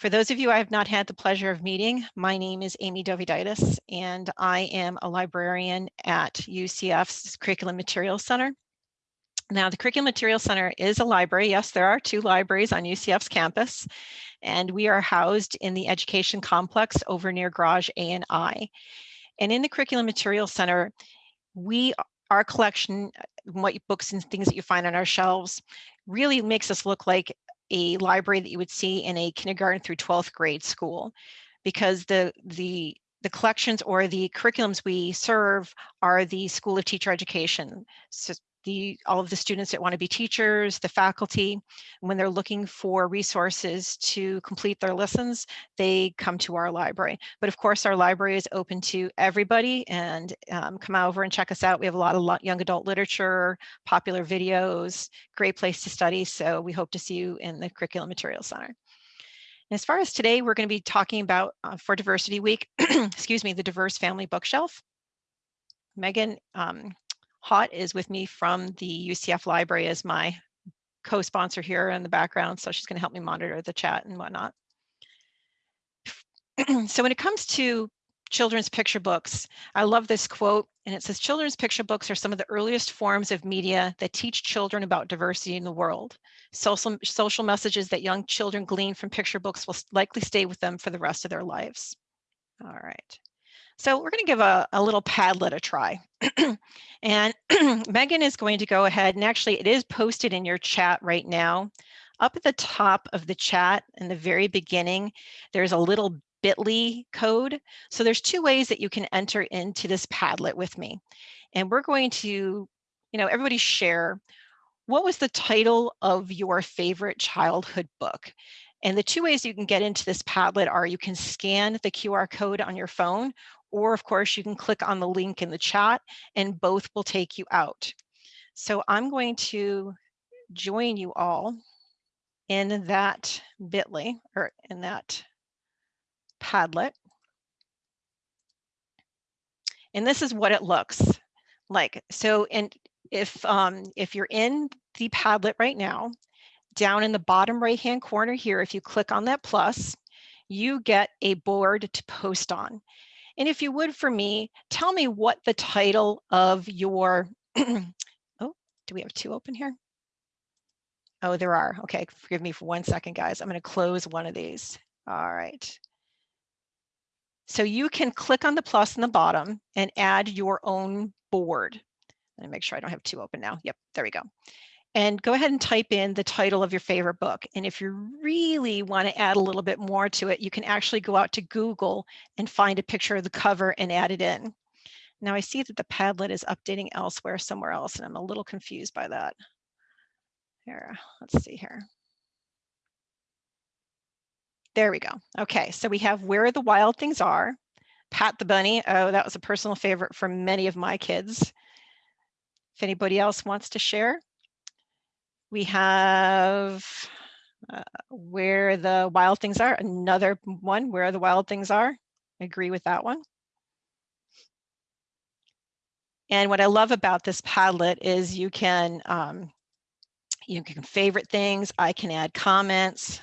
For those of you I have not had the pleasure of meeting, my name is Amy Doviditis, and I am a librarian at UCF's Curriculum Materials Center. Now, the Curriculum Materials Center is a library. Yes, there are two libraries on UCF's campus, and we are housed in the education complex over near Garage A and I. And in the Curriculum Materials Center, we our collection, what books and things that you find on our shelves, really makes us look like a library that you would see in a kindergarten through 12th grade school because the the the collections or the curriculums we serve are the School of Teacher Education. The all of the students that want to be teachers, the faculty, when they're looking for resources to complete their lessons, they come to our library. But of course, our library is open to everybody and um, come over and check us out. We have a lot of young adult literature, popular videos, great place to study. So we hope to see you in the Curriculum Materials Center. as far as today, we're going to be talking about uh, for Diversity Week, excuse me, the Diverse Family Bookshelf. Megan um, Hott is with me from the UCF library as my co-sponsor here in the background. So she's going to help me monitor the chat and whatnot. so when it comes to children's picture books, I love this quote and it says children's picture books are some of the earliest forms of media that teach children about diversity in the world. Social, social messages that young children glean from picture books will likely stay with them for the rest of their lives. All right. So we're going to give a, a little Padlet a try. and Megan is going to go ahead and actually it is posted in your chat right now. Up at the top of the chat in the very beginning, there's a little bit.ly code. So there's two ways that you can enter into this Padlet with me. And we're going to, you know, everybody share what was the title of your favorite childhood book? And the two ways you can get into this Padlet are you can scan the QR code on your phone, or of course you can click on the link in the chat and both will take you out. So I'm going to join you all in that bit.ly or in that Padlet. And this is what it looks like. So and if um, if you're in the Padlet right now, down in the bottom right hand corner here, if you click on that plus, you get a board to post on. And if you would for me, tell me what the title of your, oh, do we have two open here? Oh, there are. Okay, forgive me for one second, guys. I'm going to close one of these. All right. So you can click on the plus in the bottom and add your own board. Let me make sure I don't have two open now. Yep, there we go and go ahead and type in the title of your favorite book. And if you really want to add a little bit more to it, you can actually go out to Google and find a picture of the cover and add it in. Now I see that the Padlet is updating elsewhere somewhere else, and I'm a little confused by that. Here, let's see here. There we go. Okay, so we have Where the Wild Things Are, Pat the Bunny. Oh, that was a personal favorite for many of my kids. If anybody else wants to share. We have uh, where the wild things are, another one, where the wild things are. I agree with that one. And what I love about this Padlet is you can um, you can favorite things. I can add comments.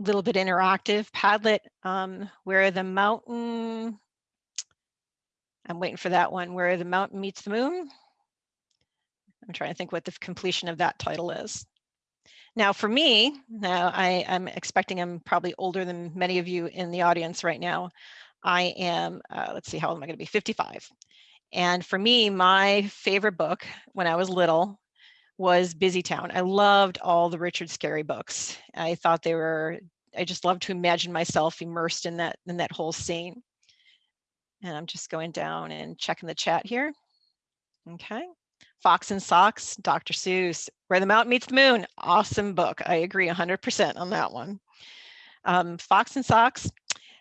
A little bit interactive. Padlet, um, where the mountain, I'm waiting for that one, where the mountain meets the moon. I'm trying to think what the completion of that title is. Now for me, now I, am expecting I'm probably older than many of you in the audience right now. I am, uh, let's see, how old am I gonna be, 55. And for me, my favorite book when I was little was Busy Town. I loved all the Richard Scarry books. I thought they were, I just loved to imagine myself immersed in that, in that whole scene. And I'm just going down and checking the chat here. Okay. Fox and Socks, Dr. Seuss, Where the Mountain Meets the Moon. Awesome book. I agree 100% on that one. Um, Fox and Socks.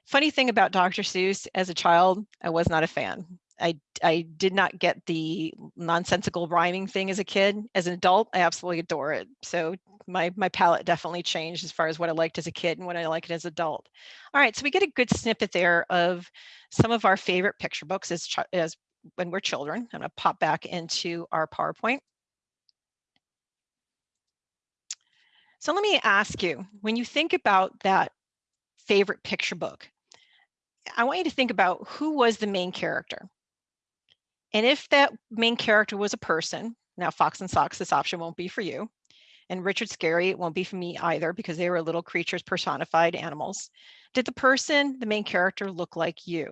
Funny thing about Dr. Seuss, as a child, I was not a fan. I, I did not get the nonsensical rhyming thing as a kid. As an adult, I absolutely adore it. So my, my palette definitely changed as far as what I liked as a kid and what I liked as an adult. All right, so we get a good snippet there of some of our favorite picture books as, as when we're children. I'm to pop back into our PowerPoint. So let me ask you, when you think about that favorite picture book, I want you to think about who was the main character. And if that main character was a person, now Fox and Socks, this option won't be for you. And Richard Scarry, it won't be for me either because they were little creatures, personified animals. Did the person, the main character, look like you?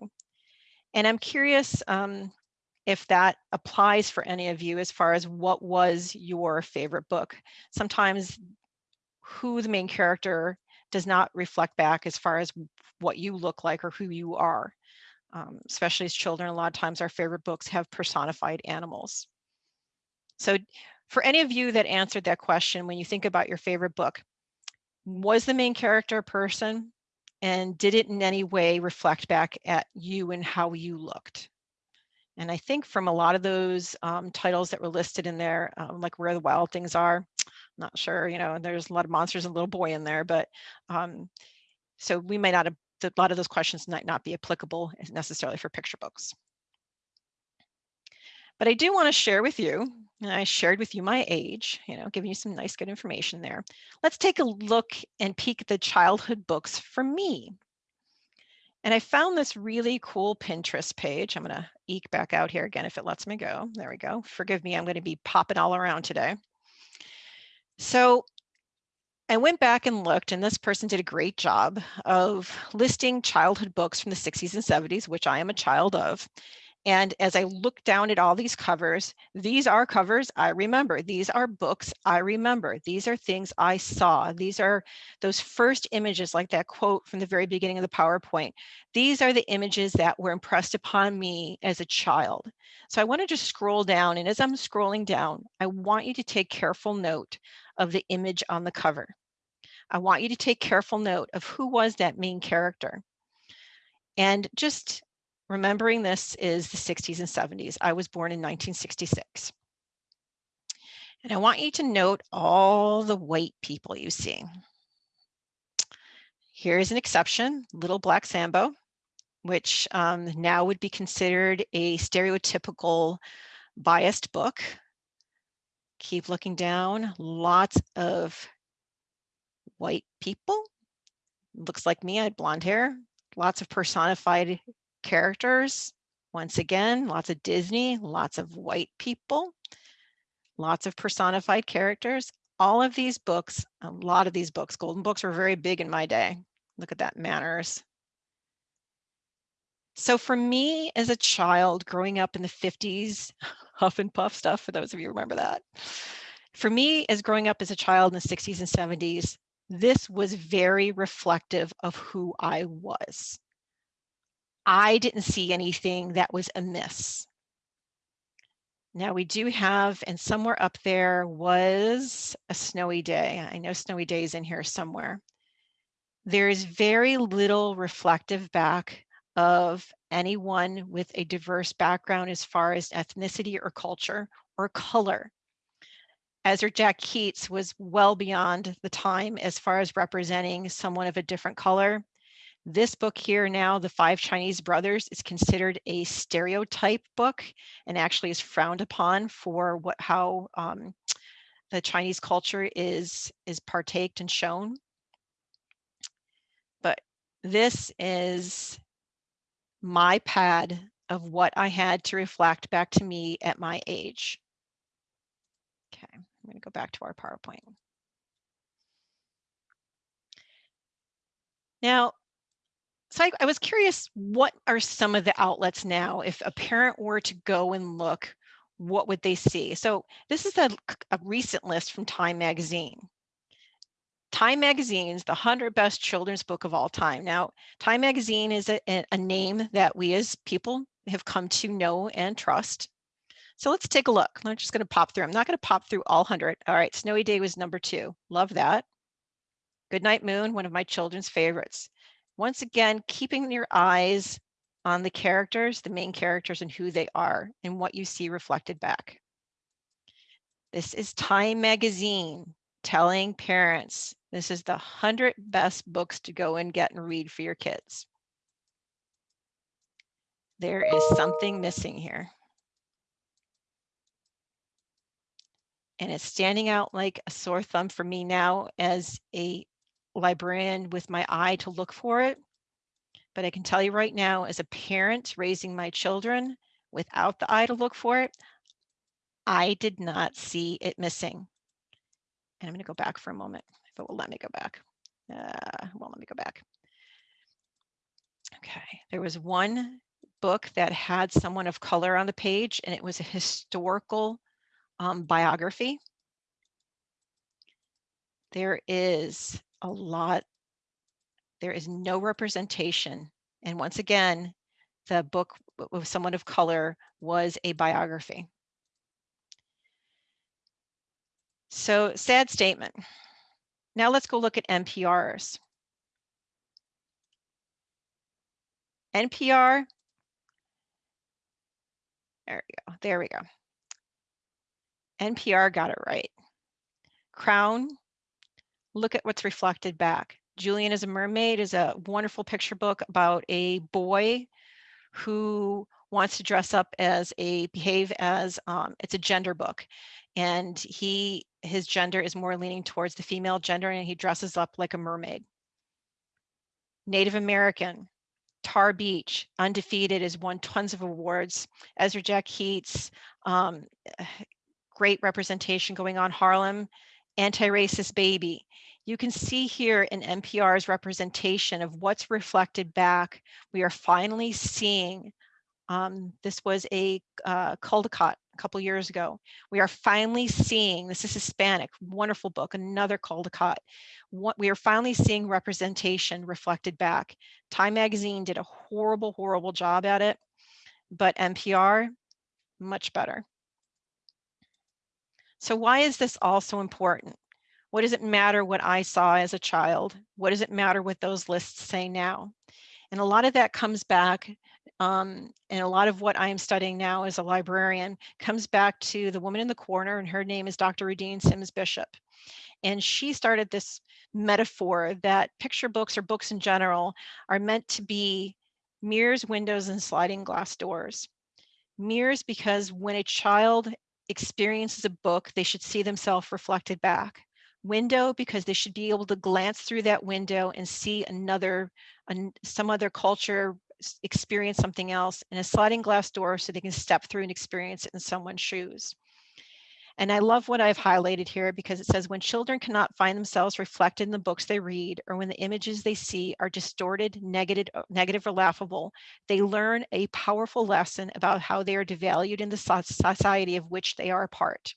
And I'm curious um, if that applies for any of you as far as what was your favorite book. Sometimes who the main character does not reflect back as far as what you look like or who you are. Um, especially as children, a lot of times our favorite books have personified animals. So for any of you that answered that question, when you think about your favorite book, was the main character a person? And did it in any way reflect back at you and how you looked? And I think from a lot of those um, titles that were listed in there, um, like Where the Wild Things Are, I'm not sure, you know, there's a lot of monsters and little boy in there, but um, so we may not have, a lot of those questions might not be applicable necessarily for picture books. But I do want to share with you, and I shared with you my age, you know, giving you some nice good information there. Let's take a look and peek at the childhood books for me. And I found this really cool Pinterest page. I'm going to eke back out here again if it lets me go. There we go. Forgive me, I'm going to be popping all around today. So I went back and looked, and this person did a great job of listing childhood books from the 60s and 70s, which I am a child of. And as I look down at all these covers, these are covers I remember. These are books I remember. These are things I saw. These are those first images, like that quote from the very beginning of the PowerPoint. These are the images that were impressed upon me as a child. So I want to just scroll down. And as I'm scrolling down, I want you to take careful note of the image on the cover. I want you to take careful note of who was that main character. And just remembering this is the 60s and 70s. I was born in 1966. And I want you to note all the white people you see. Here's an exception, Little Black Sambo, which um, now would be considered a stereotypical biased book. Keep looking down, lots of white people. Looks like me, I had blonde hair, lots of personified characters. Once again, lots of Disney, lots of white people, lots of personified characters. All of these books, a lot of these books, golden books were very big in my day. Look at that, manners. So for me as a child growing up in the 50s, Huff and Puff stuff, for those of you remember that. For me as growing up as a child in the 60s and 70s, this was very reflective of who I was. I didn't see anything that was amiss. Now we do have, and somewhere up there was a snowy day. I know snowy days in here somewhere. There is very little reflective back of anyone with a diverse background as far as ethnicity or culture or color. Ezra Jack Keats was well beyond the time as far as representing someone of a different color. This book here now, The Five Chinese Brothers, is considered a stereotype book and actually is frowned upon for what how um, the Chinese culture is is partaked and shown. But this is my pad of what I had to reflect back to me at my age. Okay, I'm going to go back to our PowerPoint. Now, so I, I, was curious, what are some of the outlets now? If a parent were to go and look, what would they see? So this is a, a recent list from Time Magazine. Time Magazine's the 100 best children's book of all time. Now, Time Magazine is a, a name that we as people have come to know and trust. So let's take a look. I'm just going to pop through. I'm not going to pop through all 100. All right, Snowy Day was number two. Love that. Goodnight Moon, one of my children's favorites. Once again, keeping your eyes on the characters, the main characters and who they are and what you see reflected back. This is Time Magazine telling parents this is the 100 best books to go and get and read for your kids. There is something missing here. and it's standing out like a sore thumb for me now as a librarian with my eye to look for it. But I can tell you right now, as a parent raising my children without the eye to look for it, I did not see it missing. And I'm going to go back for a moment if it will let me go back. Uh, well, let me go back. Okay, there was one book that had someone of color on the page, and it was a historical um, biography. There is a lot, there is no representation. And once again, the book with someone of color was a biography. So sad statement. Now let's go look at NPRs. NPR, there we go, there we go. NPR got it right. Crown, look at what's reflected back. Julian is a Mermaid is a wonderful picture book about a boy who wants to dress up as a behave as um, it's a gender book and he his gender is more leaning towards the female gender and he dresses up like a mermaid. Native American, Tar Beach, Undefeated has won tons of awards. Ezra Jack Keats, um, great representation going on Harlem, Anti-Racist Baby. You can see here in NPR's representation of what's reflected back. We are finally seeing, um, this was a uh, Caldecott a couple years ago. We are finally seeing, this is Hispanic, wonderful book, another Caldecott. What we are finally seeing representation reflected back. Time Magazine did a horrible, horrible job at it, but NPR, much better. So why is this all so important? What does it matter what I saw as a child? What does it matter what those lists say now? And a lot of that comes back, um, and a lot of what I'm studying now as a librarian comes back to the woman in the corner, and her name is Dr. Rudine Sims Bishop. And she started this metaphor that picture books or books in general are meant to be mirrors, windows, and sliding glass doors. Mirrors because when a child experiences a book, they should see themselves reflected back window because they should be able to glance through that window and see another, an, some other culture, experience something else, and a sliding glass door so they can step through and experience it in someone's shoes. And I love what I've highlighted here because it says when children cannot find themselves reflected in the books they read or when the images they see are distorted, negative, uh, or laughable, they learn a powerful lesson about how they are devalued in the society of which they are a part.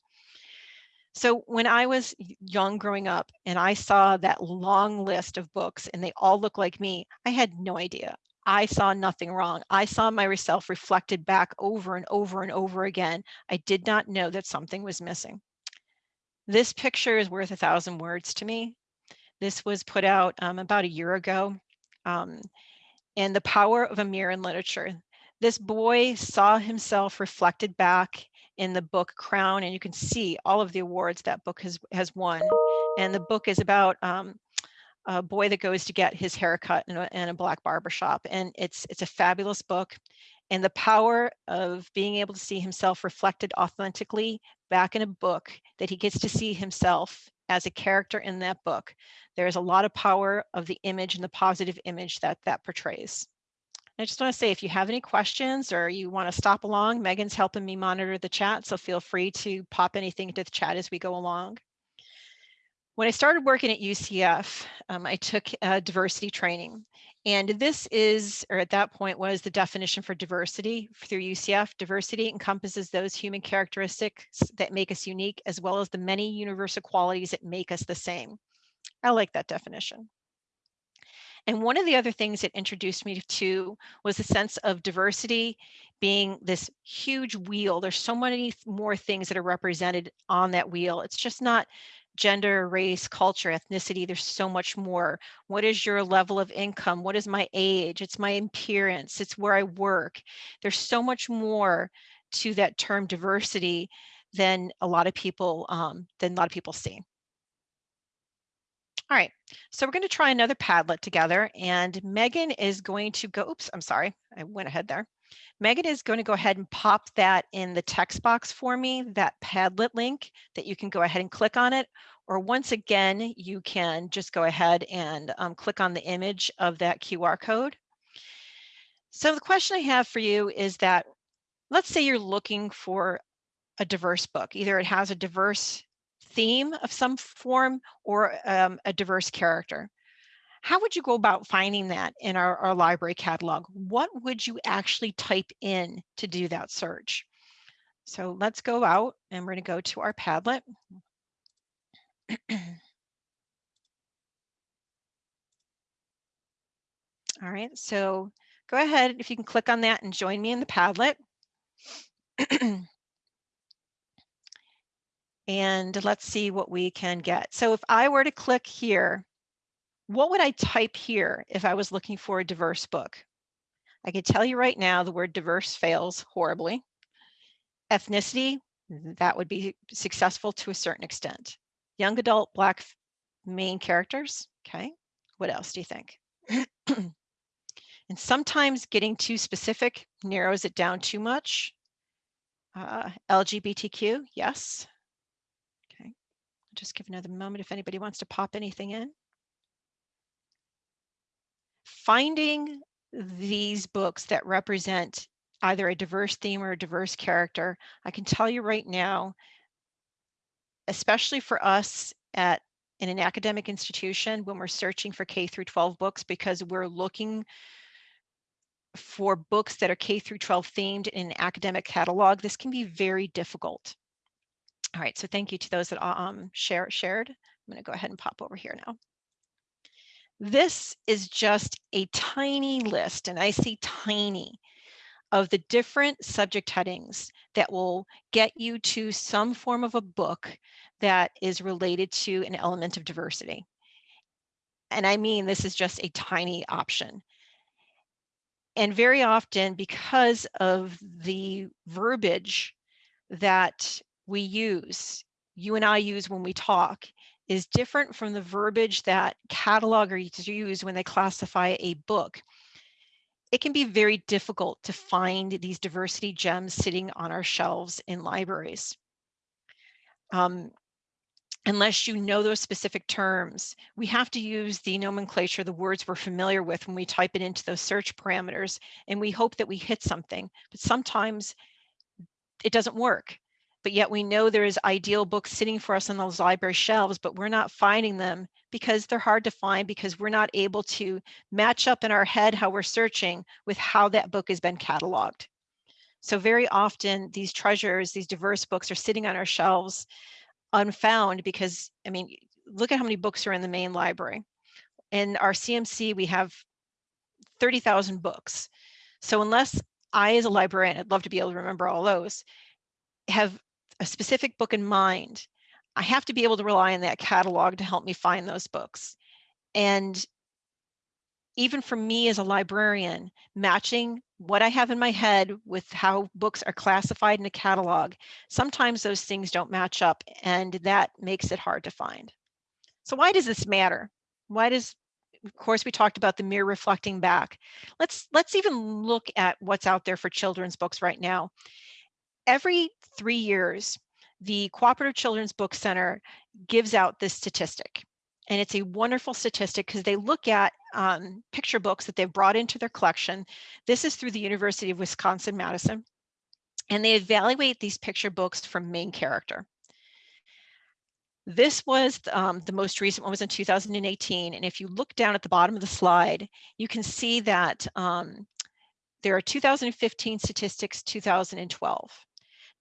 So when I was young growing up and I saw that long list of books and they all look like me, I had no idea. I saw nothing wrong. I saw myself reflected back over and over and over again. I did not know that something was missing. This picture is worth a thousand words to me. This was put out um, about a year ago. Um, and the power of a mirror in literature. This boy saw himself reflected back in the book Crown, and you can see all of the awards that book has has won. And the book is about um, a boy that goes to get his haircut in a, in a black barbershop, and it's it's a fabulous book. And the power of being able to see himself reflected authentically back in a book that he gets to see himself as a character in that book. There's a lot of power of the image and the positive image that that portrays. I just want to say if you have any questions or you want to stop along, Megan's helping me monitor the chat, so feel free to pop anything into the chat as we go along. When I started working at UCF, um, I took diversity training. And this is, or at that point was the definition for diversity through UCF. Diversity encompasses those human characteristics that make us unique, as well as the many universal qualities that make us the same. I like that definition. And one of the other things it introduced me to was the sense of diversity being this huge wheel. There's so many more things that are represented on that wheel. It's just not gender, race, culture, ethnicity. There's so much more. What is your level of income? What is my age? It's my appearance. It's where I work. There's so much more to that term diversity than a lot of people um, than a lot of people see. All right, so we're going to try another Padlet together and Megan is going to go, oops, I'm sorry, I went ahead there. Megan is going to go ahead and pop that in the text box for me, that Padlet link that you can go ahead and click on it. Or once again, you can just go ahead and um, click on the image of that QR code. So the question I have for you is that, let's say you're looking for a diverse book. Either it has a diverse theme of some form or um, a diverse character. How would you go about finding that in our, our library catalog? What would you actually type in to do that search? So let's go out and we're going to go to our Padlet. All right, so go ahead if you can click on that and join me in the Padlet. and let's see what we can get. So if I were to click here, what would I type here if I was looking for a diverse book? I could tell you right now the word diverse fails horribly. Ethnicity, that would be successful to a certain extent. Young adult Black main characters, okay. What else do you think? and sometimes getting too specific narrows it down too much. Uh, LGBTQ, yes. Okay, I'll just give another moment if anybody wants to pop anything in. Finding these books that represent either a diverse theme or a diverse character, I can tell you right now, especially for us at in an academic institution when we're searching for K through 12 books because we're looking for books that are K through 12 themed in an academic catalog, this can be very difficult. All right, so thank you to those that uh, um, share, shared. I'm gonna go ahead and pop over here now. This is just a tiny list, and I see tiny, of the different subject headings that will get you to some form of a book that is related to an element of diversity. And I mean, this is just a tiny option. And very often, because of the verbiage that we use, you and I use when we talk, is different from the verbiage that catalogers use when they classify a book. It can be very difficult to find these diversity gems sitting on our shelves in libraries. Um, unless you know those specific terms, we have to use the nomenclature, the words we're familiar with when we type it into those search parameters, and we hope that we hit something. But sometimes it doesn't work but yet we know there is ideal books sitting for us on those library shelves, but we're not finding them because they're hard to find because we're not able to match up in our head how we're searching with how that book has been cataloged. So very often these treasures, these diverse books are sitting on our shelves unfound because, I mean, look at how many books are in the main library. In our CMC, we have 30,000 books. So unless I, as a librarian, I'd love to be able to remember all those, have a specific book in mind, I have to be able to rely on that catalog to help me find those books. And even for me as a librarian, matching what I have in my head with how books are classified in a catalog, sometimes those things don't match up and that makes it hard to find. So why does this matter? Why does, of course, we talked about the mirror reflecting back. Let's, let's even look at what's out there for children's books right now every three years, the Cooperative Children's Book Center gives out this statistic. And it's a wonderful statistic because they look at um, picture books that they've brought into their collection. This is through the University of Wisconsin-Madison. And they evaluate these picture books from main character. This was um, the most recent one was in 2018. And if you look down at the bottom of the slide, you can see that um, there are 2015 statistics, 2012.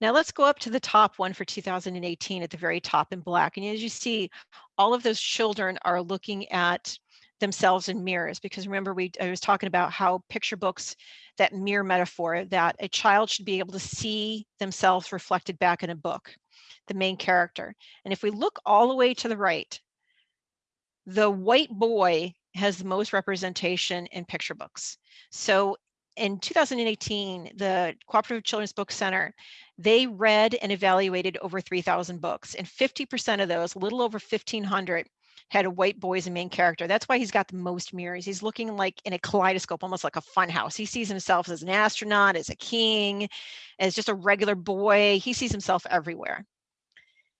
Now let's go up to the top one for 2018 at the very top in black. And as you see, all of those children are looking at themselves in mirrors because remember we I was talking about how picture books that mirror metaphor that a child should be able to see themselves reflected back in a book the main character and if we look all the way to the right the white boy has the most representation in picture books so in 2018, the Cooperative Children's Book Center, they read and evaluated over 3,000 books, and 50% of those, a little over 1,500, had a white boy as a main character. That's why he's got the most mirrors. He's looking like in a kaleidoscope, almost like a fun house. He sees himself as an astronaut, as a king, as just a regular boy. He sees himself everywhere.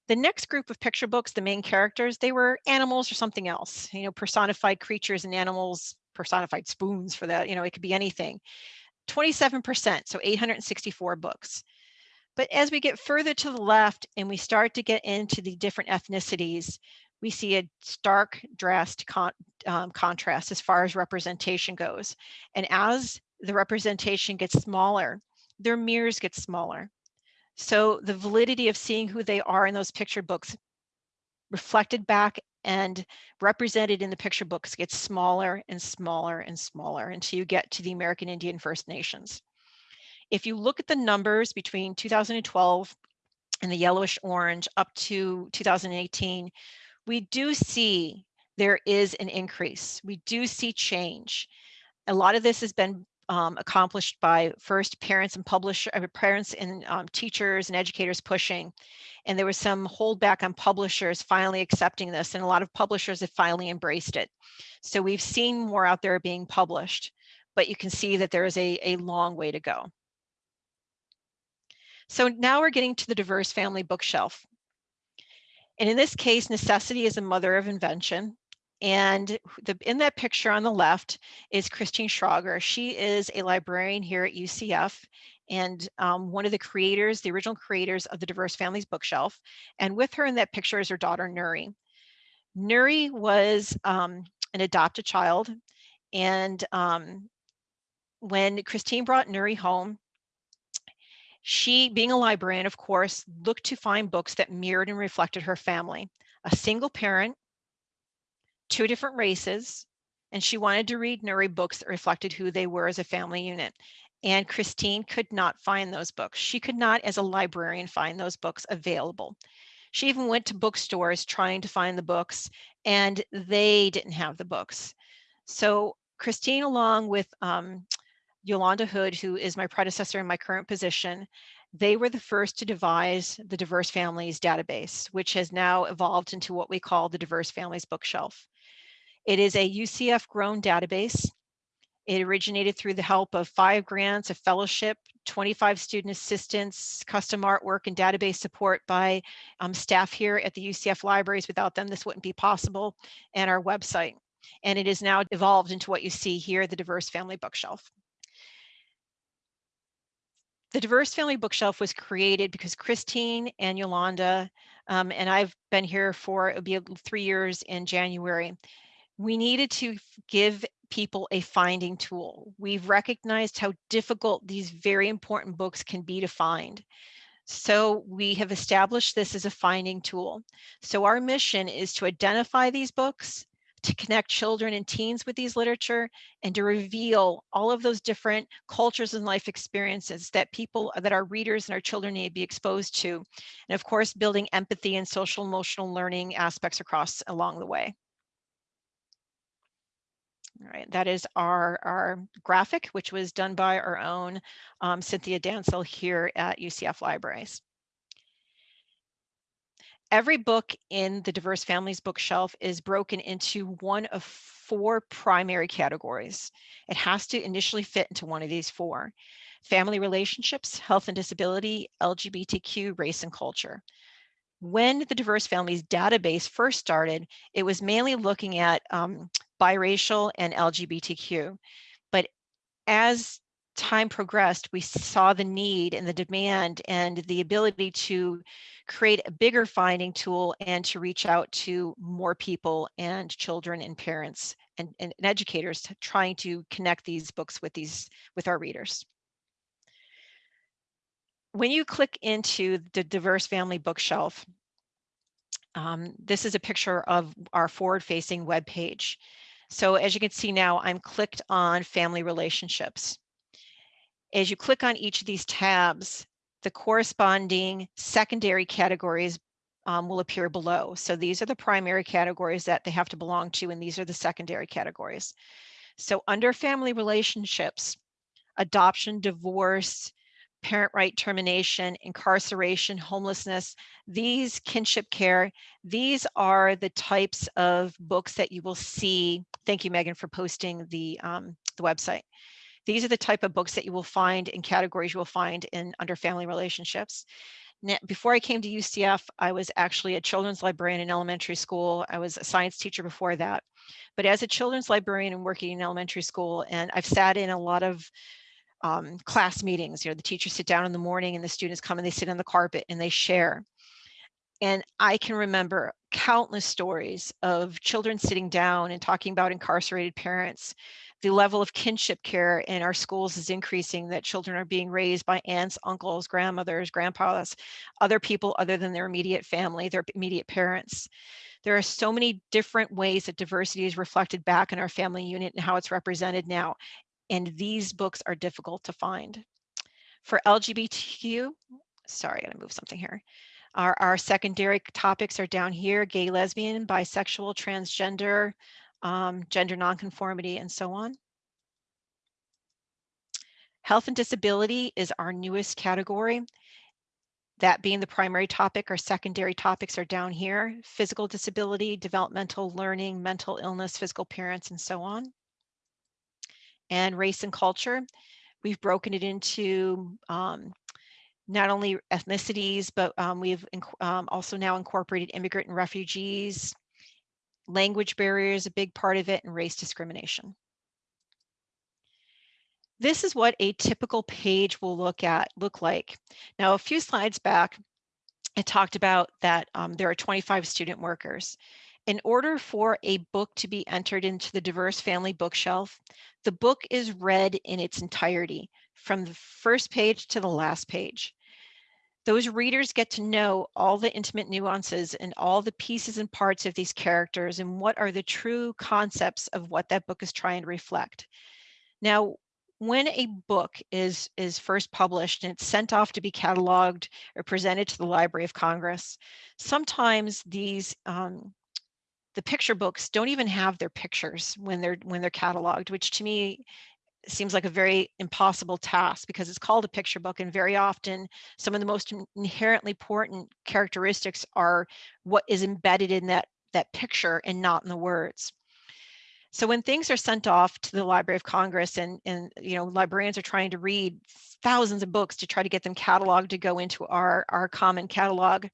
The next group of picture books, the main characters, they were animals or something else, you know, personified creatures and animals, personified spoons for that, you know, it could be anything. 27%, so 864 books. But as we get further to the left and we start to get into the different ethnicities, we see a stark, drastic con um, contrast as far as representation goes. And as the representation gets smaller, their mirrors get smaller. So the validity of seeing who they are in those picture books reflected back and represented in the picture books gets smaller and smaller and smaller until you get to the American Indian First Nations. If you look at the numbers between 2012 and the yellowish orange up to 2018, we do see there is an increase. We do see change. A lot of this has been um, accomplished by first parents and publish uh, parents and um, teachers and educators pushing. And there was some holdback on publishers finally accepting this and a lot of publishers have finally embraced it. So we've seen more out there being published, but you can see that there is a, a long way to go. So now we're getting to the diverse family bookshelf. And in this case, necessity is a mother of invention. And the, in that picture on the left is Christine Schrager. She is a librarian here at UCF and um, one of the creators, the original creators of the Diverse Families Bookshelf. And with her in that picture is her daughter, Nuri. Nuri was um, an adopted child. And um, when Christine brought Nuri home, she, being a librarian, of course, looked to find books that mirrored and reflected her family. A single parent, two different races, and she wanted to read Nuri books that reflected who they were as a family unit. And Christine could not find those books. She could not, as a librarian, find those books available. She even went to bookstores trying to find the books, and they didn't have the books. So Christine, along with um, Yolanda Hood, who is my predecessor in my current position, they were the first to devise the Diverse Families database, which has now evolved into what we call the Diverse Families Bookshelf. It is a UCF grown database. It originated through the help of five grants, a fellowship, 25 student assistants, custom artwork, and database support by um, staff here at the UCF libraries. Without them, this wouldn't be possible, and our website. And it is now evolved into what you see here, the Diverse Family Bookshelf. The Diverse Family Bookshelf was created because Christine and Yolanda, um, and I've been here for, it'll be three years in January. We needed to give people a finding tool. We've recognized how difficult these very important books can be to find. So we have established this as a finding tool. So our mission is to identify these books, to connect children and teens with these literature and to reveal all of those different cultures and life experiences that people that our readers and our children need to be exposed to and of course building empathy and social emotional learning aspects across along the way right, that is our, our graphic, which was done by our own um, Cynthia Dansel here at UCF Libraries. Every book in the Diverse Families bookshelf is broken into one of four primary categories. It has to initially fit into one of these four. Family relationships, health and disability, LGBTQ, race and culture. When the Diverse Families database first started, it was mainly looking at um, biracial and LGBTQ. But as time progressed, we saw the need and the demand and the ability to create a bigger finding tool and to reach out to more people and children and parents and, and, educators trying to connect these books with these with our readers. When you click into the diverse family bookshelf, um, this is a picture of our forward-facing web page. So as you can see now, I'm clicked on family relationships. As you click on each of these tabs, the corresponding secondary categories um, will appear below. So these are the primary categories that they have to belong to, and these are the secondary categories. So under family relationships, adoption, divorce, parent right termination, incarceration, homelessness, these kinship care, these are the types of books that you will see. Thank you, Megan, for posting the, um, the website. These are the type of books that you will find in categories you will find in under family relationships. Now, before I came to UCF, I was actually a children's librarian in elementary school. I was a science teacher before that. But as a children's librarian and working in elementary school, and I've sat in a lot of um, class meetings, you know, the teachers sit down in the morning and the students come and they sit on the carpet and they share. And I can remember countless stories of children sitting down and talking about incarcerated parents. The level of kinship care in our schools is increasing, that children are being raised by aunts, uncles, grandmothers, grandpas, other people other than their immediate family, their immediate parents. There are so many different ways that diversity is reflected back in our family unit and how it's represented now and these books are difficult to find. For LGBTQ, sorry, I gotta move something here. Our, our secondary topics are down here, gay, lesbian, bisexual, transgender, um, gender nonconformity, and so on. Health and disability is our newest category. That being the primary topic, our secondary topics are down here, physical disability, developmental learning, mental illness, physical appearance, and so on and race and culture. We've broken it into um, not only ethnicities, but um, we've um, also now incorporated immigrant and refugees, language barriers, a big part of it, and race discrimination. This is what a typical page will look at look like. Now, a few slides back, I talked about that um, there are 25 student workers. In order for a book to be entered into the diverse family bookshelf, the book is read in its entirety from the first page to the last page. Those readers get to know all the intimate nuances and all the pieces and parts of these characters and what are the true concepts of what that book is trying to reflect. Now, when a book is is first published and it's sent off to be cataloged or presented to the Library of Congress, sometimes these um, the picture books don't even have their pictures when they're when they're cataloged, which to me seems like a very impossible task because it's called a picture book and very often some of the most inherently important characteristics are what is embedded in that that picture and not in the words. So when things are sent off to the Library of Congress and, and you know librarians are trying to read thousands of books to try to get them cataloged to go into our, our common catalog,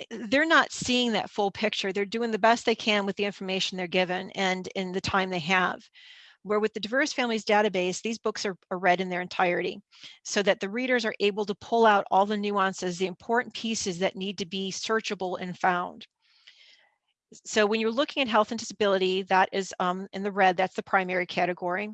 eh, they're not seeing that full picture. They're doing the best they can with the information they're given and in the time they have. Where with the Diverse Families database, these books are, are read in their entirety so that the readers are able to pull out all the nuances, the important pieces that need to be searchable and found. So when you're looking at health and disability, that is um, in the red, that's the primary category.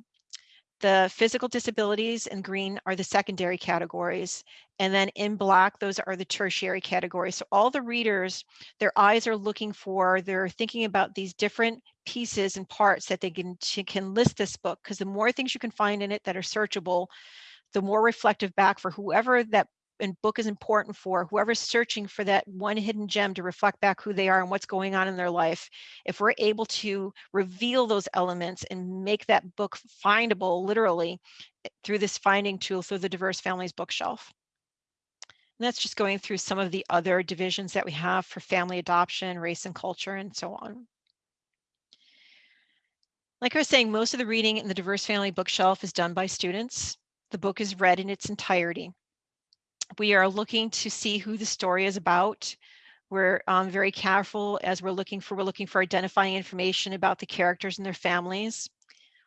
The physical disabilities in green are the secondary categories. And then in black, those are the tertiary categories. So all the readers, their eyes are looking for, they're thinking about these different pieces and parts that they can, can list this book because the more things you can find in it that are searchable, the more reflective back for whoever that and book is important for whoever's searching for that one hidden gem to reflect back who they are and what's going on in their life. If we're able to reveal those elements and make that book findable literally eh, through this finding tool through the Diverse Families bookshelf. And that's just going through some of the other divisions that we have for family adoption, race and culture, and so on. Like I was saying, most of the reading in the Diverse Family bookshelf is done by students. The book is read in its entirety we are looking to see who the story is about. We're um, very careful as we're looking for, we're looking for identifying information about the characters and their families.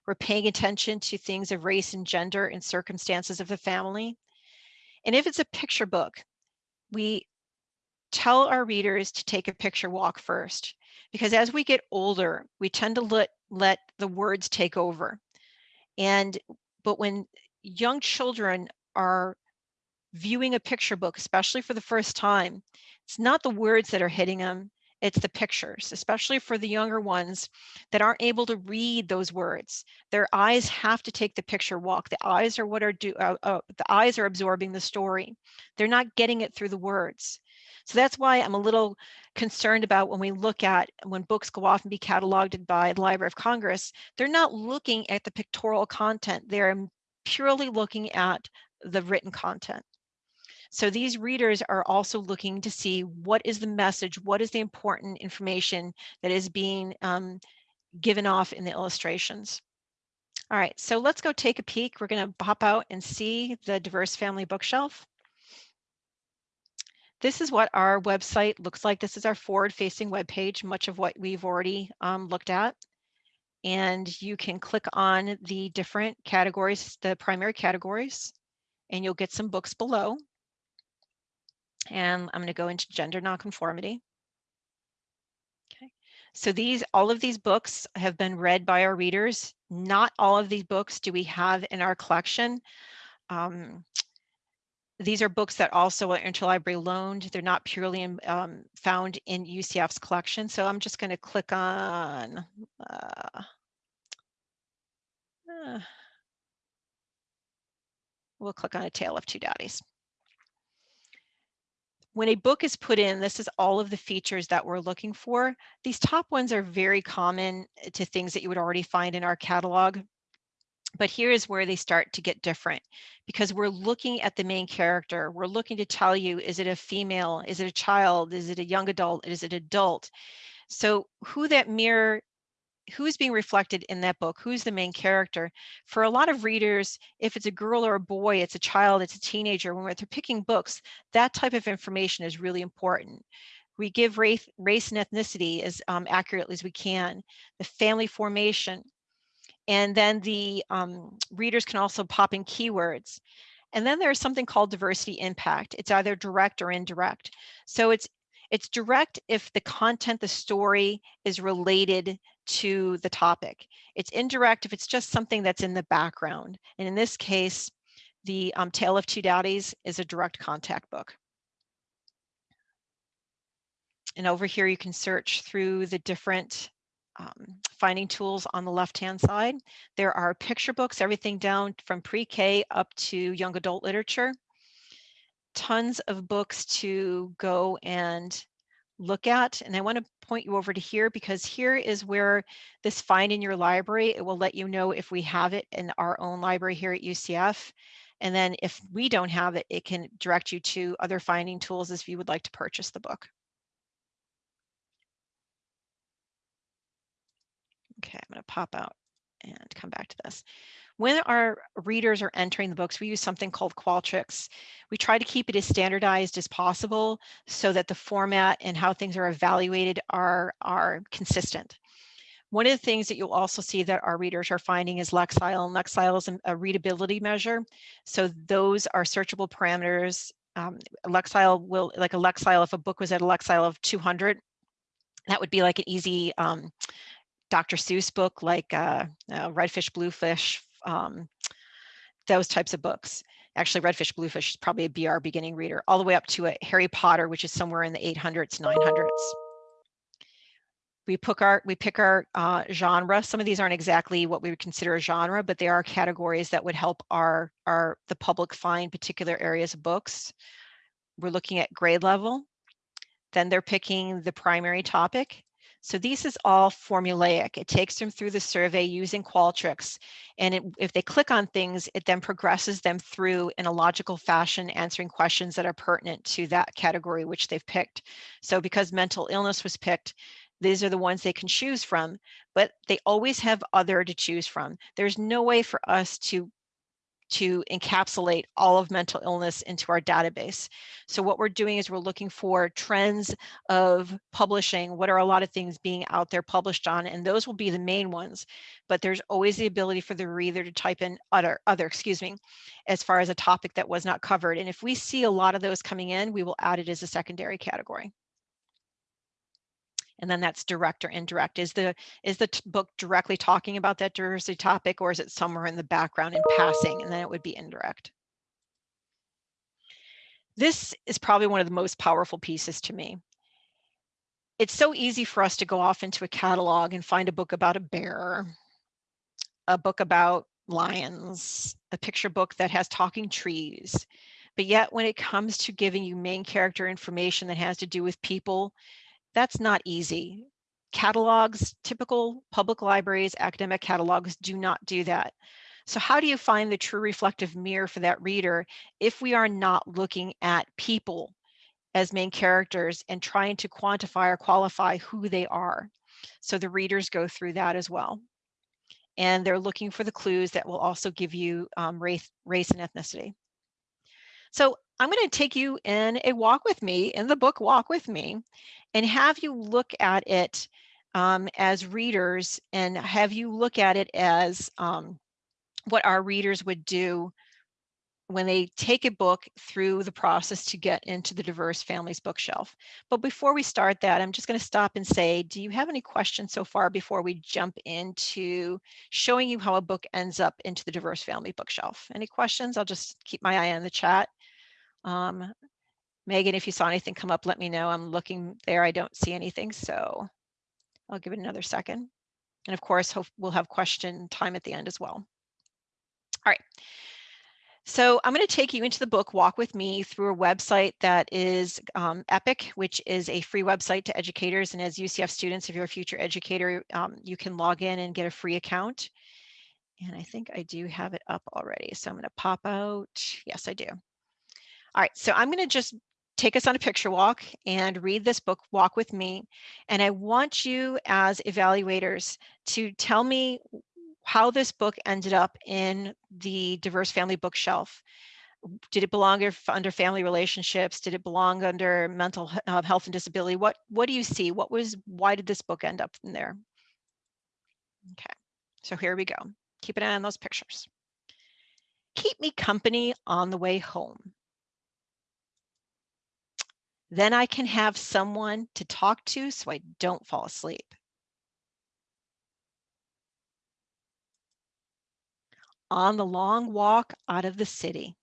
We're paying attention to things of race and gender and circumstances of the family. And if it's a picture book, we tell our readers to take a picture walk first, because as we get older, we tend to let, let the words take over. And, but when young children are viewing a picture book, especially for the first time, it's not the words that are hitting them, it's the pictures, especially for the younger ones that aren't able to read those words. Their eyes have to take the picture walk. The eyes are what are do. Uh, uh, the eyes are absorbing the story. They're not getting it through the words. So that's why I'm a little concerned about when we look at when books go off and be cataloged by the Library of Congress, they're not looking at the pictorial content. They're purely looking at the written content. So these readers are also looking to see what is the message, what is the important information that is being um, given off in the illustrations. All right, so let's go take a peek. We're going to pop out and see the diverse family bookshelf. This is what our website looks like. This is our forward-facing web page, much of what we've already um, looked at. And you can click on the different categories, the primary categories, and you'll get some books below. And I'm going to go into gender nonconformity. Okay, so these, all of these books have been read by our readers. Not all of these books do we have in our collection. Um, these are books that also are interlibrary loaned. They're not purely in, um, found in UCF's collection. So I'm just going to click on uh, uh, we'll click on a tale of two daddies. When a book is put in, this is all of the features that we're looking for. These top ones are very common eh, to things that you would already find in our catalog. But here is where they start to get different because we're looking at the main character. We're looking to tell you, is it a female? Is it a child? Is it a young adult? Is it adult? So who that mirror, who's being reflected in that book? Who's the main character? For a lot of readers, if it's a girl or a boy, it's a child, it's a teenager, when they're picking books, that type of information is really important. We give race, race and ethnicity as um, accurately as we can, the family formation, and then the um, readers can also pop in keywords. And then there's something called diversity impact. It's either direct or indirect. So it's it's direct if the content, the story is related to the topic. It's indirect if it's just something that's in the background. And in this case, the um, Tale of Two Daddies is a direct contact book. And over here, you can search through the different um, finding tools on the left-hand side. There are picture books, everything down from pre-K up to young adult literature. Tons of books to go and look at. And I want to point you over to here because here is where this find in your library, it will let you know if we have it in our own library here at UCF. And then if we don't have it, it can direct you to other finding tools if you would like to purchase the book. Okay, I'm going to pop out and come back to this. When our readers are entering the books, we use something called Qualtrics. We try to keep it as standardized as possible so that the format and how things are evaluated are, are consistent. One of the things that you'll also see that our readers are finding is Lexile, and Lexile is a readability measure. So those are searchable parameters. Um, Lexile will, like a Lexile, if a book was at a Lexile of 200, that would be like an easy um, Dr. Seuss book like uh, uh, Redfish, Bluefish, um, those types of books. Actually, Redfish, Bluefish is probably a BR beginning reader, all the way up to a Harry Potter, which is somewhere in the 800s, 900s. We pick our we pick our uh, genre. Some of these aren't exactly what we would consider a genre, but they are categories that would help our our the public find particular areas of books. We're looking at grade level. Then they're picking the primary topic so this is all formulaic. It takes them through the survey using Qualtrics. And it, if they click on things, it then progresses them through in a logical fashion, answering questions that are pertinent to that category which they've picked. So because mental illness was picked, these are the ones they can choose from, but they always have other to choose from. There's no way for us to to encapsulate all of mental illness into our database. So what we're doing is we're looking for trends of publishing. What are a lot of things being out there published on? And those will be the main ones. But there's always the ability for the reader to type in other, other, excuse me, as far as a topic that was not covered. And if we see a lot of those coming in, we will add it as a secondary category and then that's direct or indirect. Is the is the book directly talking about that diversity topic or is it somewhere in the background in passing and then it would be indirect. This is probably one of the most powerful pieces to me. It's so easy for us to go off into a catalog and find a book about a bear, a book about lions, a picture book that has talking trees. But yet when it comes to giving you main character information that has to do with people, that's not easy. Catalogs, typical public libraries, academic catalogs do not do that. So how do you find the true reflective mirror for that reader if we are not looking at people as main characters and trying to quantify or qualify who they are? So the readers go through that as well. And they're looking for the clues that will also give you um, race, race and ethnicity. So I'm going to take you in a walk with me in the book Walk With Me and have you look at it um, as readers and have you look at it as um, what our readers would do when they take a book through the process to get into the diverse families bookshelf. But before we start that, I'm just going to stop and say, do you have any questions so far before we jump into showing you how a book ends up into the diverse family bookshelf? Any questions? I'll just keep my eye on the chat. Um, Megan, if you saw anything come up, let me know. I'm looking there. I don't see anything, so I'll give it another second. And of course, we'll have question time at the end as well. All right. So I'm going to take you into the book Walk With Me through a website that is um, EPIC, which is a free website to educators. And as UCF students, if you're a future educator, um, you can log in and get a free account. And I think I do have it up already. So I'm going to pop out. Yes, I do. All right, so I'm going to just take us on a picture walk and read this book, Walk With Me. And I want you as evaluators to tell me how this book ended up in the diverse family bookshelf. Did it belong under family relationships? Did it belong under mental uh, health and disability? What what do you see? What was why did this book end up in there? Okay, so here we go. Keep an eye on those pictures. Keep me company on the way home. Then I can have someone to talk to so I don't fall asleep. on the long walk out of the city.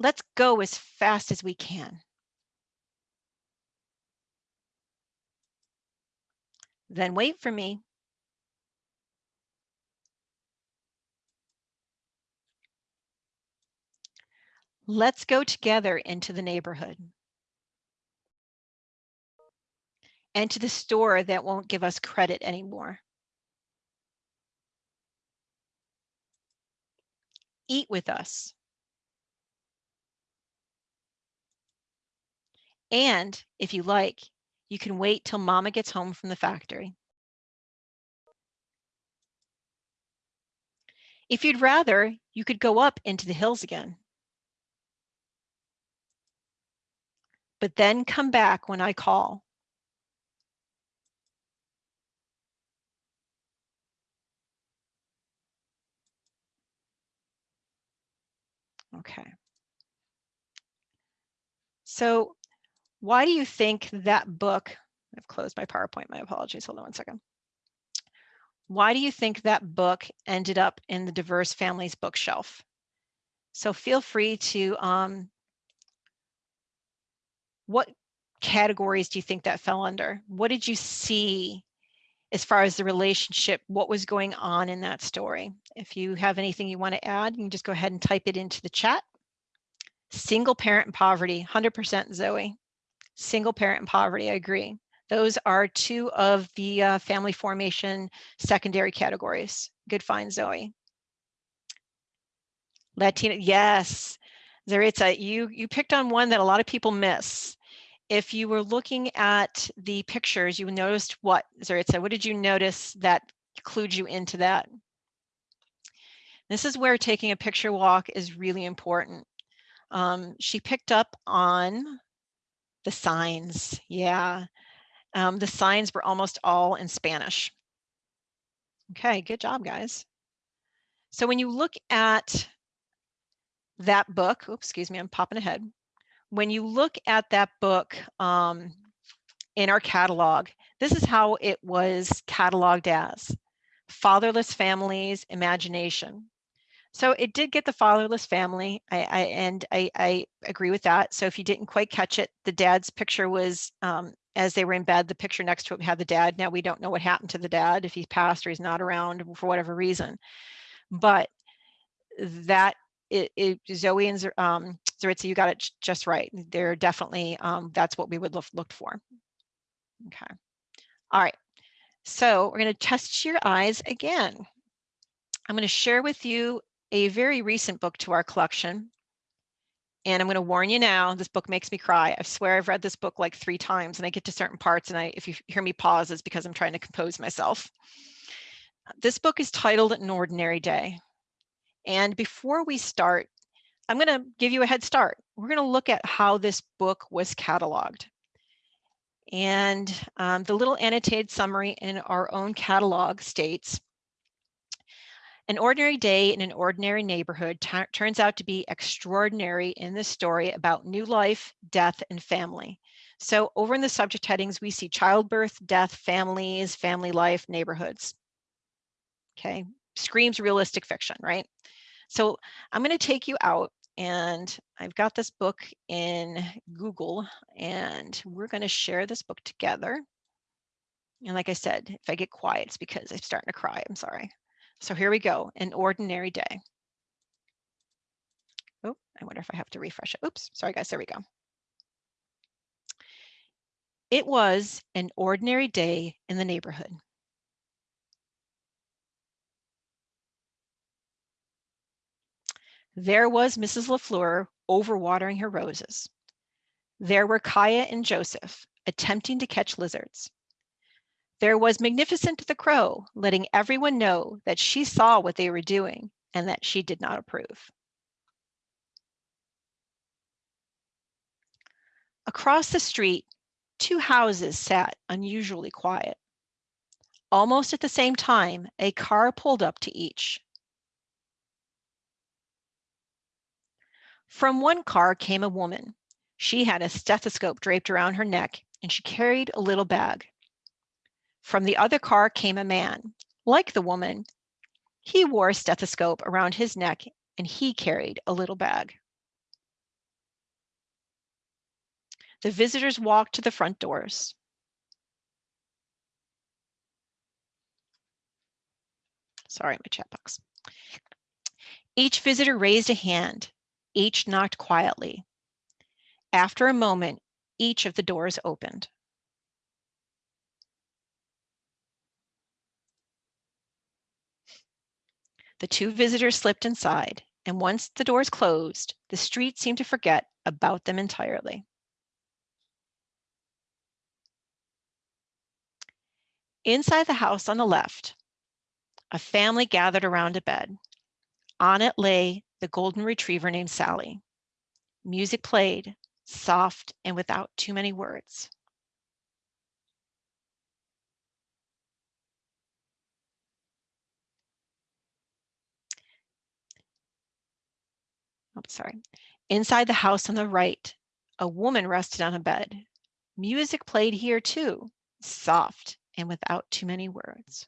Let's go as fast as we can. Then wait for me. Let's go together into the neighborhood. and to the store that won't give us credit anymore. Eat with us. And if you like, you can wait till mama gets home from the factory. If you'd rather, you could go up into the hills again. But then come back when I call. Okay. So why do you think that book, I've closed my PowerPoint, my apologies, hold on one second. Why do you think that book ended up in the diverse families bookshelf? So feel free to, um, what categories do you think that fell under? What did you see as far as the relationship, what was going on in that story. If you have anything you want to add, you can just go ahead and type it into the chat. Single parent poverty, 100% Zoe. Single parent poverty, I agree. Those are two of the uh, family formation secondary categories. Good find, Zoe. Latina, yes. Zaritza, you, you picked on one that a lot of people miss if you were looking at the pictures, you noticed what, Zaritza, what did you notice that clued you into that? This is where taking a picture walk is really important. Um, she picked up on the signs. Yeah, um, the signs were almost all in Spanish. Okay, good job, guys. So when you look at that book, oops, excuse me, I'm popping ahead when you look at that book um, in our catalog, this is how it was cataloged as fatherless families imagination. So it did get the fatherless family, I, I and I, I, agree with that. So if you didn't quite catch it, the dad's picture was um, as they were in bed, the picture next to it had the dad. Now we don't know what happened to the dad, if he's passed or he's not around for whatever reason. But that it, it, Zoe and um, Zaritza, you got it just right. They're definitely, um, that's what we would look, look for. Okay. All right. So we're going to test your eyes again. I'm going to share with you a very recent book to our collection. And I'm going to warn you now, this book makes me cry. I swear I've read this book like three times and I get to certain parts and I, if you hear me pause, it's because I'm trying to compose myself. This book is titled An Ordinary Day. And before we start, I'm going to give you a head start. We're going to look at how this book was cataloged. And um, the little annotated summary in our own catalog states, an ordinary day in an ordinary neighborhood turns out to be extraordinary in this story about new life, death, and family. So over in the subject headings, we see childbirth, death, families, family life, neighborhoods. Okay, screams realistic fiction, right? So I'm going to take you out and I've got this book in Google and we're going to share this book together. And like I said, if I get quiet, it's because I'm starting to cry. I'm sorry. So here we go, an ordinary day. Oh, I wonder if I have to refresh it. Oops, sorry guys, there we go. It was an ordinary day in the neighborhood. There was Mrs. LaFleur overwatering her roses. There were Kaya and Joseph attempting to catch lizards. There was Magnificent the Crow letting everyone know that she saw what they were doing and that she did not approve. Across the street, two houses sat unusually quiet. Almost at the same time, a car pulled up to each. From one car came a woman. She had a stethoscope draped around her neck and she carried a little bag. From the other car came a man. Like the woman, he wore a stethoscope around his neck and he carried a little bag. The visitors walked to the front doors. Sorry, my chat box. Each visitor raised a hand. Each knocked quietly. After a moment, each of the doors opened. The two visitors slipped inside, and once the doors closed, the street seemed to forget about them entirely. Inside the house on the left, a family gathered around a bed. On it lay the golden retriever named Sally. Music played, soft and without too many words. Oh, sorry. Inside the house on the right, a woman rested on a bed. Music played here too, soft and without too many words.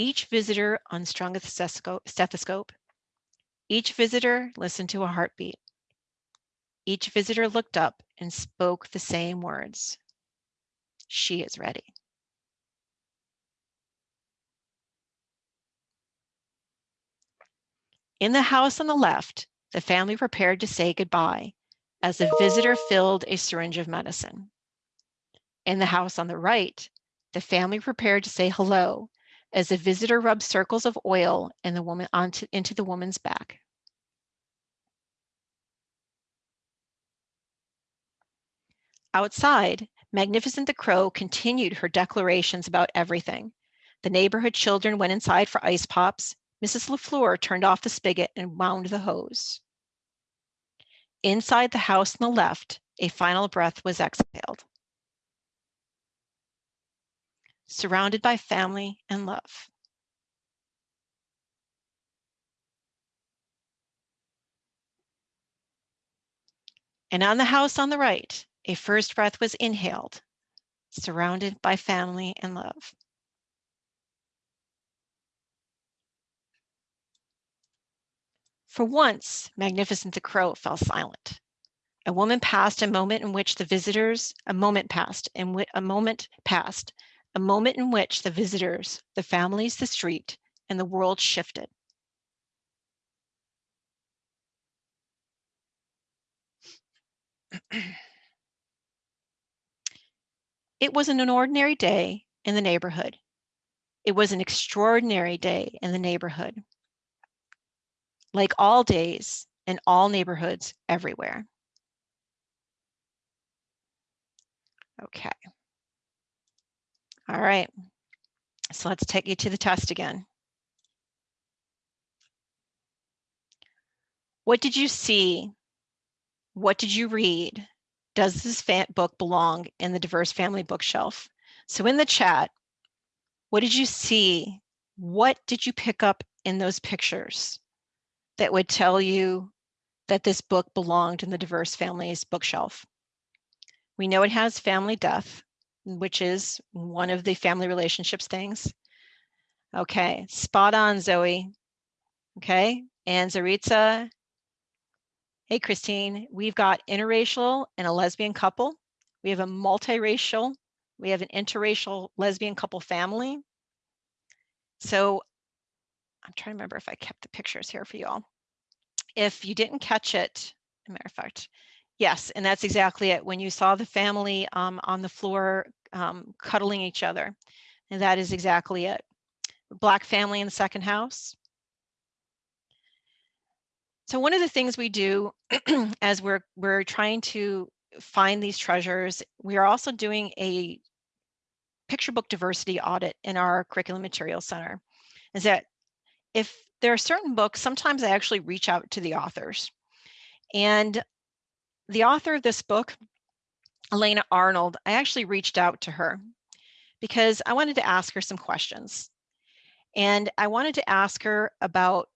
Each visitor unstrung a stethoscope. Each visitor listened to a heartbeat. Each visitor looked up and spoke the same words. She is ready. In the house on the left, the family prepared to say goodbye as the visitor filled a syringe of medicine. In the house on the right, the family prepared to say hello as the visitor rubbed circles of oil in the woman onto, into the woman's back. Outside, Magnificent the Crow continued her declarations about everything. The neighborhood children went inside for ice pops. Mrs. LaFleur turned off the spigot and wound the hose. Inside the house on the left, a final breath was exhaled surrounded by family and love. And on the house on the right, a first breath was inhaled, surrounded by family and love. For once, Magnificent the Crow fell silent. A woman passed a moment in which the visitors, a moment passed, and a moment passed a moment in which the visitors, the families, the street, and the world shifted. It wasn't an ordinary day in the neighborhood. It was an extraordinary day in the neighborhood. Like all days in all neighborhoods everywhere. Okay. All right. So let's take you to the test again. What did you see? What did you read? Does this book belong in the diverse family bookshelf? So in the chat, what did you see? What did you pick up in those pictures that would tell you that this book belonged in the diverse families bookshelf? We know it has family death, which is one of the family relationships things. Okay, spot on, Zoe. Okay, and Zaritza Hey, Christine, we've got interracial and a lesbian couple. We have a multiracial, we have an interracial lesbian couple family. So I'm trying to remember if I kept the pictures here for you all. If you didn't catch it, matter of fact, yes, and that's exactly it. When you saw the family um, on the floor um, cuddling each other, and that is exactly it. Black family in the second house, so one of the things we do as we're we're trying to find these treasures, we are also doing a picture book diversity audit in our curriculum materials center. Is that if there are certain books, sometimes I actually reach out to the authors. And the author of this book, Elana Arnold, I actually reached out to her because I wanted to ask her some questions. And I wanted to ask her about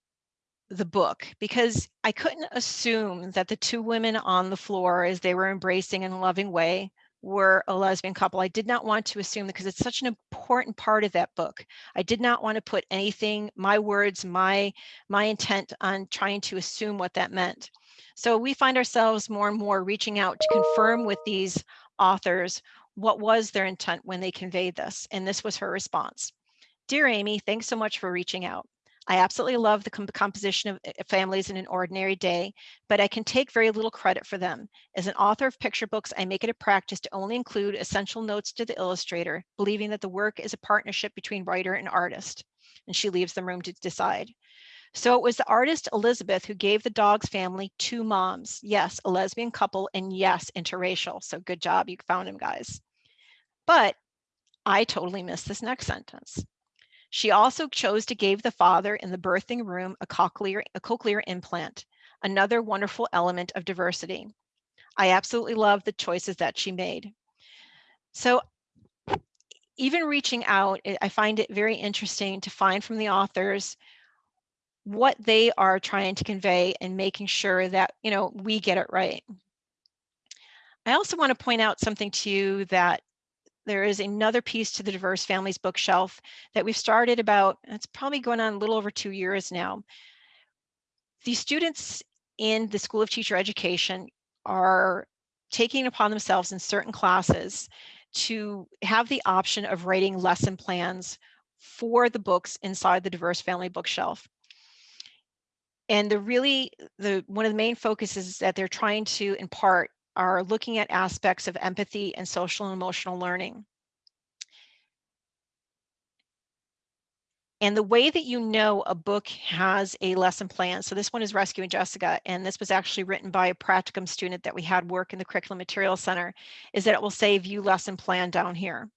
the book because I couldn't assume that the two women on the floor as they were embracing in a loving way were a lesbian couple. I did not want to assume because it's such an important part of that book. I did not want to put anything, my words, my my intent on trying to assume what that meant. So we find ourselves more and more reaching out to confirm with these authors what was their intent when they conveyed this. And this was her response. Dear Amy, thanks so much for reaching out. I absolutely love the composition of eh, families in an ordinary day, but I can take very little credit for them. As an author of picture books, I make it a practice to only include essential notes to the illustrator, believing that the work is a partnership between writer and artist, and she leaves the room to decide. So it was the artist Elizabeth who gave the dog's family two moms. Yes, a lesbian couple, and yes, interracial. So good job, you found him, guys. But I totally missed this next sentence. She also chose to give the father in the birthing room a cochlear, a cochlear implant, another wonderful element of diversity. I absolutely love the choices that she made. So even reaching out, I find it very interesting to find from the authors what they are trying to convey and making sure that, you know, we get it right. I also want to point out something to you that there is another piece to the diverse families bookshelf that we've started about, it's probably going on a little over two years now. The students in the School of Teacher Education are taking upon themselves in certain classes to have the option of writing lesson plans for the books inside the diverse family bookshelf. And the really, the one of the main focuses that they're trying to impart are looking at aspects of empathy and social and emotional learning. And the way that you know a book has a lesson plan, so this one is Rescue and Jessica, and this was actually written by a practicum student that we had work in the Curriculum Materials Center, is that it will say view lesson plan down here.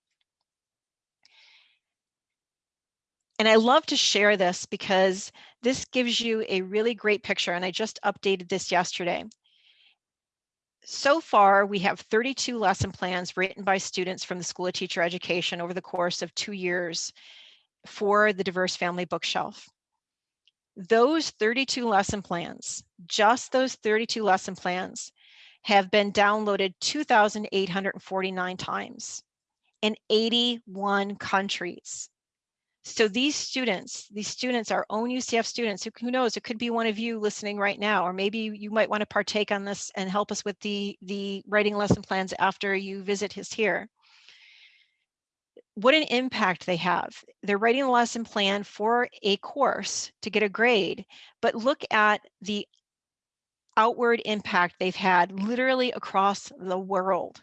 And I love to share this because this gives you a really great picture, and I just updated this yesterday so far, we have 32 lesson plans written by students from the School of Teacher Education over the course of two years for the Diverse Family Bookshelf. Those 32 lesson plans, just those 32 lesson plans, have been downloaded 2,849 times in 81 countries. So these students, these students our own UCF students, who, who knows, it could be one of you listening right now, or maybe you might want to partake on this and help us with the, the writing lesson plans after you visit his here. What an impact they have. They're writing a lesson plan for a course to get a grade, but look at the outward impact they've had literally across the world.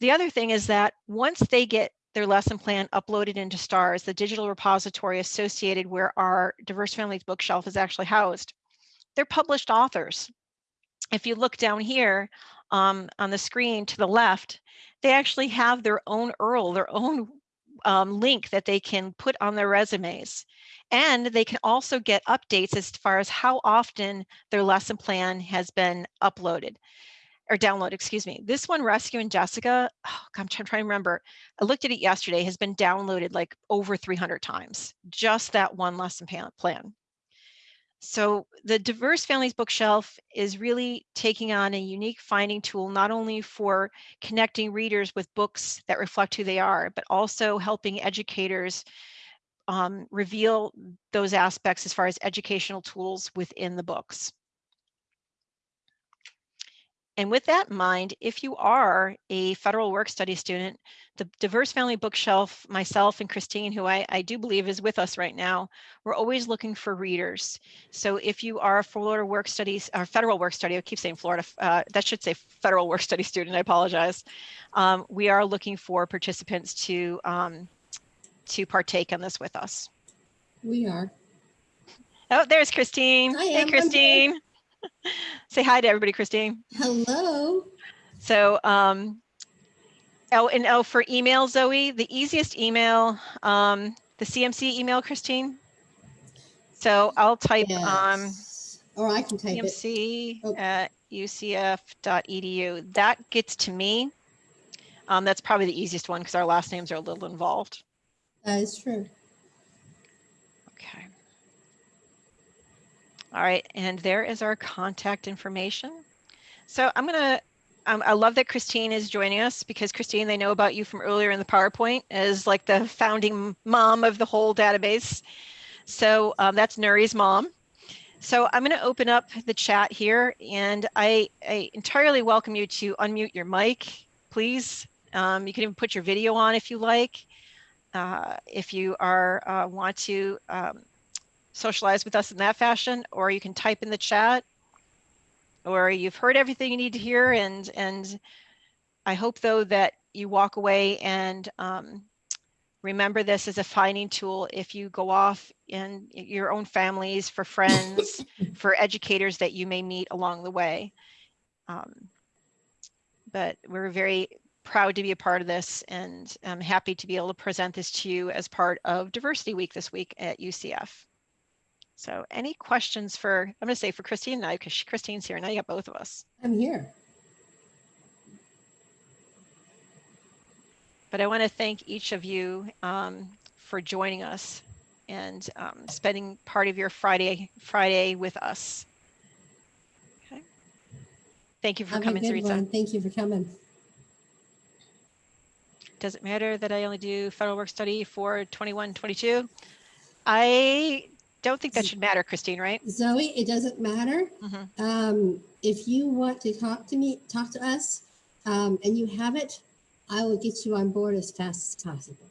the other thing is that once they get their lesson plan uploaded into STARS, the digital repository associated where our Diverse Families bookshelf is actually housed, they're published authors. If you look down here um, on the screen to the left, they actually have their own URL, their own um, link that they can put on their resumes. And they can also get updates as far as how often their lesson plan has been uploaded or download, excuse me. This one, Rescue and Jessica, oh, I'm trying to remember. I looked at it yesterday, has been downloaded like over 300 times, just that one lesson plan. So the Diverse Families Bookshelf is really taking on a unique finding tool, not only for connecting readers with books that reflect who they are, but also helping educators um, reveal those aspects as far as educational tools within the books. And with that in mind, if you are a federal work study student, the Diverse Family Bookshelf, myself and Christine, who I, I do believe is with us right now, we're always looking for readers. So if you are a Florida work studies or federal work study, I keep saying Florida, uh, that should say federal work study student, I apologize. Um, we are looking for participants to, um, to partake in this with us. We are. Oh, there's Christine. I hey. Christine. Say hi to everybody, Christine. Hello. So, um, oh, and oh, for email, Zoe, the easiest email, um, the CMC email, Christine. So I'll type um, Or I can type it. CMC Oh. at ucf.edu. That gets to me. Um, that's probably the easiest one because our last names are a little involved. That is true. Okay. All right, and there is our contact information. So I'm gonna, um, I love that Christine is joining us because Christine, they know about you from earlier in the PowerPoint as like the founding mom of the whole database. So um, that's Nuri's mom. So I'm gonna open up the chat here and I, I entirely welcome you to unmute your mic, please. Um, you can even put your video on if you like. Uh, if you are uh, want to um, socialize with us in that fashion, or you can type in the chat, or you've heard everything you need to hear. And, and I hope though that you walk away and um, remember this as a finding tool if you go off in your own families, for friends, for educators that you may meet along the way. Um, but we're very proud to be a part of this and I'm happy to be able to present this to you as part of Diversity Week this week at UCF. So any questions for, I'm going to say for Christine and I, because Christine's here, now you got both of us. I'm here. But I want to thank each of you um, for joining us and um, spending part of your Friday Friday with us. Okay. Thank you for Have coming, one. Thank you for coming. Does it matter that I only do federal work study for 21, 22? I don't think that should matter, Christine, right? Zoe, it doesn't matter. Mhm. Um, if you want to talk to me, talk to us, um, and you have it, I will get you on board as fast as possible.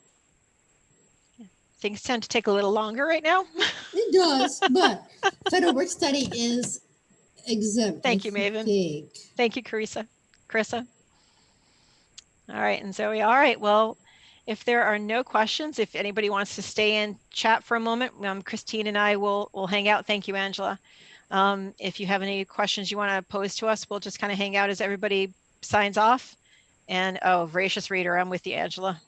Things tend to take a little longer right now. It does, but federal work study is exempt. Thank you, Maven. Thank you, Carissa. Carissa. All right, and Zoe. All right, well, if there are no questions, if anybody wants to stay and chat for a moment, um, Christine and I will will hang out. Thank you, Angela. Um, if you have any questions you want to pose to us, we'll just kind of hang out as everybody signs off. And oh, voracious reader, I'm with you, Angela.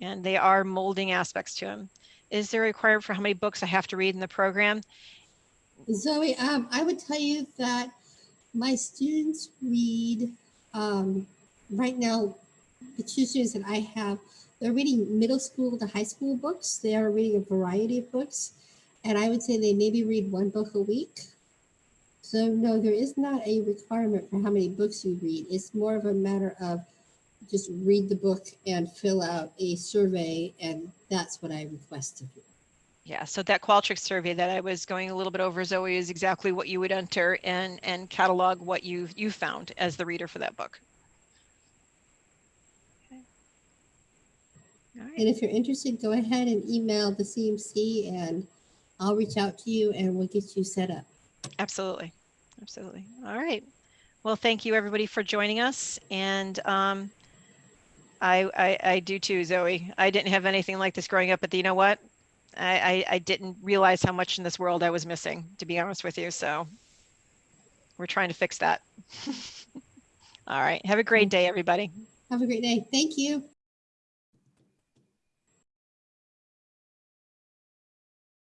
And they are molding aspects to him. Is there a requirement for how many books I have to read in the program? Zoe, um, I would tell you that my students read, um, right now, the two students that I have, they're reading middle school to high school books. They are reading a variety of books. And I would say they maybe read one book a week. So no, there is not a requirement for how many books you read. It's more of a matter of just read the book and fill out a survey. And that's what I request of you. Yeah, so that Qualtrics survey that I was going a little bit over, Zoe, is exactly what you would enter and and catalog what you you found as the reader for that book. Okay. All right. And if you're interested, go ahead and email the CMC and I'll reach out to you and we'll get you set up. Absolutely. Absolutely. All right. Well, thank you everybody for joining us. And um, I, I, I do too, Zoe. I didn't have anything like this growing up, but you know what? I, I, I didn't realize how much in this world I was missing, to be honest with you. So we're trying to fix that. All right. Have a great day, everybody. Have a great day. Thank you.